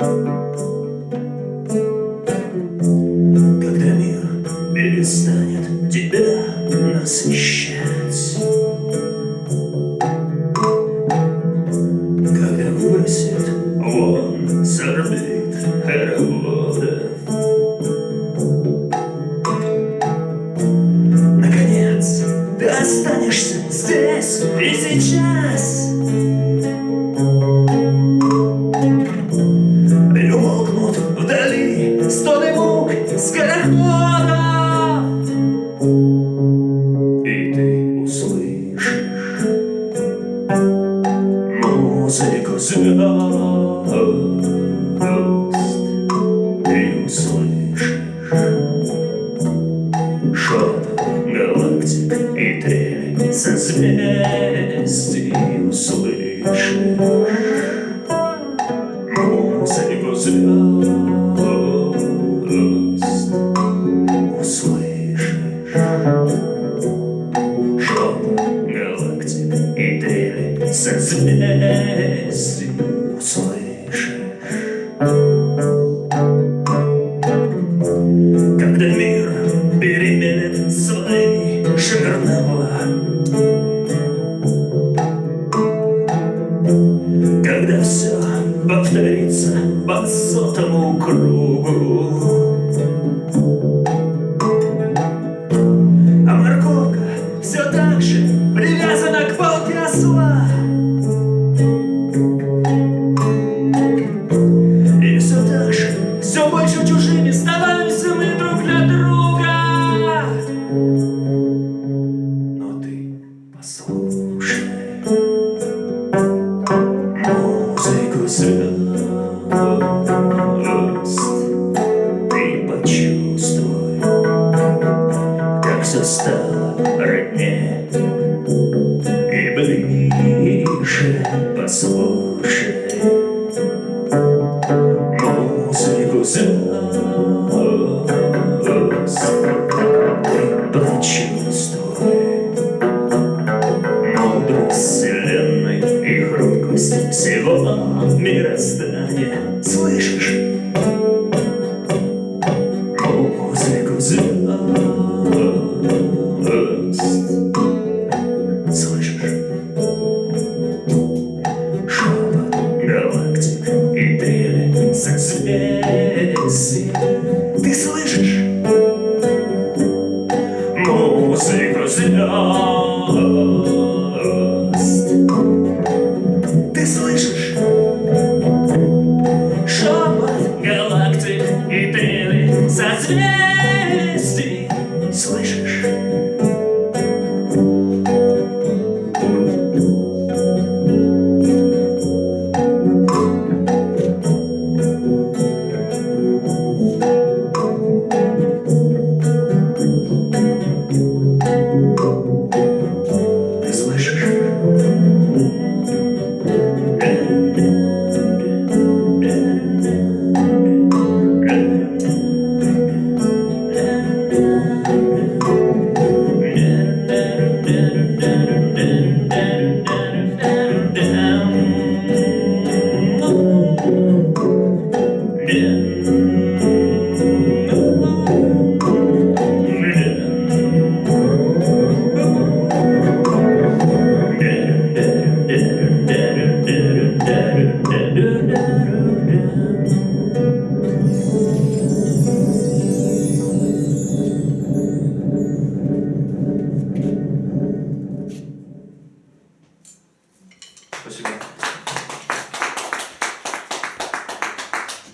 Música созвездий услышишь музыку звезд услышишь. Шепот галактик и трель созвездий услышишь. Когда мир переменит свои жернова повторится по сотому кругу звезд Ты почувствуй, как все стало И ближе послушай музыку звезд Ты почувствуй. Мудрость вселенной и хрупкость всего мироздания Слышишь? Музыку звезд Слышишь? Шепот галактик и трели president!